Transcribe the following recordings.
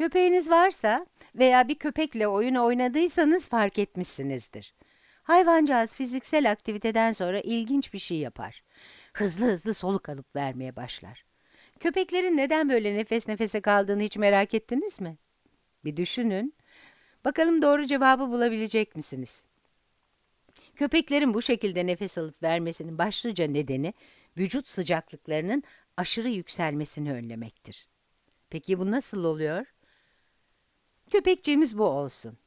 Köpeğiniz varsa veya bir köpekle oyun oynadıysanız fark etmişsinizdir. Hayvancağız fiziksel aktiviteden sonra ilginç bir şey yapar. Hızlı hızlı soluk alıp vermeye başlar. Köpeklerin neden böyle nefes nefese kaldığını hiç merak ettiniz mi? Bir düşünün. Bakalım doğru cevabı bulabilecek misiniz? Köpeklerin bu şekilde nefes alıp vermesinin başlıca nedeni vücut sıcaklıklarının aşırı yükselmesini önlemektir. Peki bu nasıl oluyor? Köpekçiğimiz bu olsun.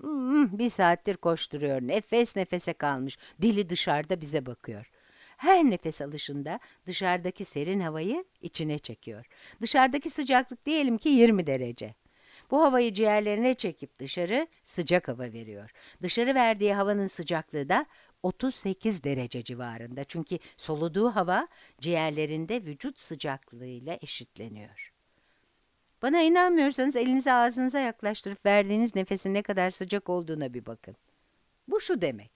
Hmm, bir saattir koşturuyor, nefes nefese kalmış, dili dışarıda bize bakıyor. Her nefes alışında dışarıdaki serin havayı içine çekiyor. Dışarıdaki sıcaklık diyelim ki 20 derece. Bu havayı ciğerlerine çekip dışarı sıcak hava veriyor. Dışarı verdiği havanın sıcaklığı da 38 derece civarında. Çünkü soluduğu hava ciğerlerinde vücut sıcaklığıyla eşitleniyor. Bana inanmıyorsanız elinizi ağzınıza yaklaştırıp verdiğiniz nefesin ne kadar sıcak olduğuna bir bakın. Bu şu demek.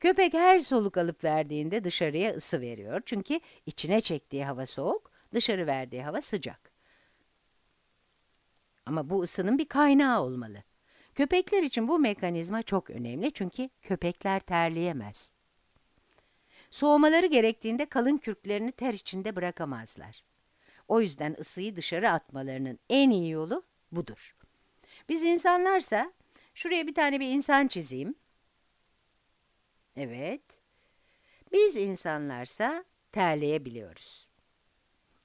Köpek her soluk alıp verdiğinde dışarıya ısı veriyor. Çünkü içine çektiği hava soğuk, dışarı verdiği hava sıcak. Ama bu ısının bir kaynağı olmalı. Köpekler için bu mekanizma çok önemli çünkü köpekler terleyemez. Soğumaları gerektiğinde kalın kürklerini ter içinde bırakamazlar. O yüzden ısıyı dışarı atmalarının en iyi yolu budur. Biz insanlarsa, şuraya bir tane bir insan çizeyim. Evet. Biz insanlarsa terleyebiliyoruz.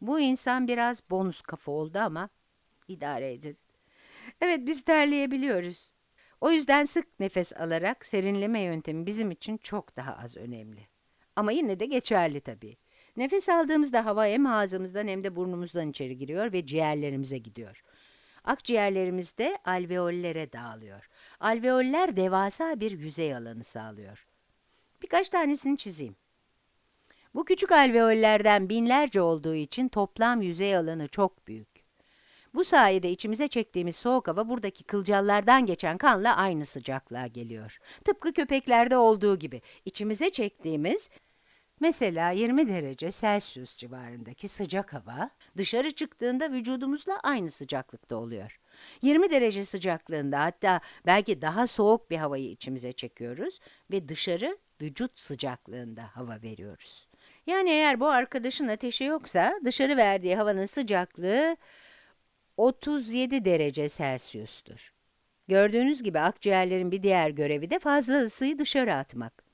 Bu insan biraz bonus kafa oldu ama idare edin. Evet biz terleyebiliyoruz. O yüzden sık nefes alarak serinleme yöntemi bizim için çok daha az önemli. Ama yine de geçerli tabii. Nefes aldığımızda hava hem ağzımızdan hem de burnumuzdan içeri giriyor ve ciğerlerimize gidiyor. Akciğerlerimizde alveollere dağılıyor. Alveoller devasa bir yüzey alanı sağlıyor. Birkaç tanesini çizeyim. Bu küçük alveollerden binlerce olduğu için toplam yüzey alanı çok büyük. Bu sayede içimize çektiğimiz soğuk hava buradaki kılcallardan geçen kanla aynı sıcaklığa geliyor. Tıpkı köpeklerde olduğu gibi içimize çektiğimiz Mesela 20 derece Celsius civarındaki sıcak hava dışarı çıktığında vücudumuzla aynı sıcaklıkta oluyor. 20 derece sıcaklığında hatta belki daha soğuk bir havayı içimize çekiyoruz ve dışarı vücut sıcaklığında hava veriyoruz. Yani eğer bu arkadaşın ateşi yoksa dışarı verdiği havanın sıcaklığı 37 derece Celsius'tur. Gördüğünüz gibi akciğerlerin bir diğer görevi de fazla ısıyı dışarı atmak.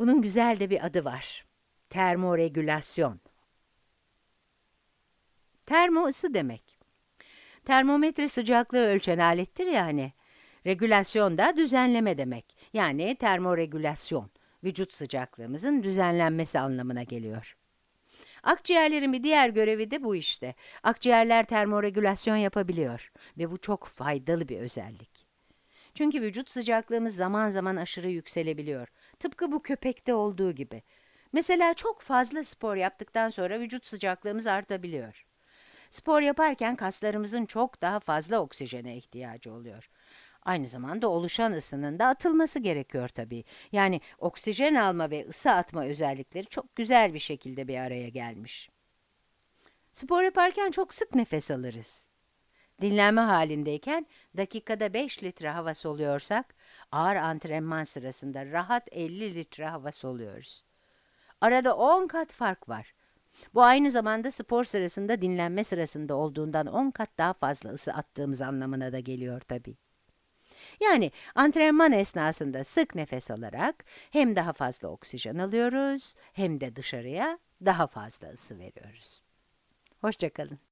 Bunun güzel de bir adı var. Termoregülasyon. Termo ısı demek. Termometre sıcaklığı ölçen alettir yani. Regülasyon da düzenleme demek. Yani termoregülasyon, vücut sıcaklığımızın düzenlenmesi anlamına geliyor. Akciğerlerin bir diğer görevi de bu işte. Akciğerler termoregülasyon yapabiliyor ve bu çok faydalı bir özellik. Çünkü vücut sıcaklığımız zaman zaman aşırı yükselebiliyor. Tıpkı bu köpekte olduğu gibi. Mesela çok fazla spor yaptıktan sonra vücut sıcaklığımız artabiliyor. Spor yaparken kaslarımızın çok daha fazla oksijene ihtiyacı oluyor. Aynı zamanda oluşan ısının da atılması gerekiyor tabii. Yani oksijen alma ve ısı atma özellikleri çok güzel bir şekilde bir araya gelmiş. Spor yaparken çok sık nefes alırız. Dinlenme halindeyken dakikada 5 litre hava soluyorsak, ağır antrenman sırasında rahat 50 litre hava soluyoruz. Arada 10 kat fark var. Bu aynı zamanda spor sırasında dinlenme sırasında olduğundan 10 kat daha fazla ısı attığımız anlamına da geliyor tabii. Yani antrenman esnasında sık nefes alarak hem daha fazla oksijen alıyoruz hem de dışarıya daha fazla ısı veriyoruz. Hoşçakalın.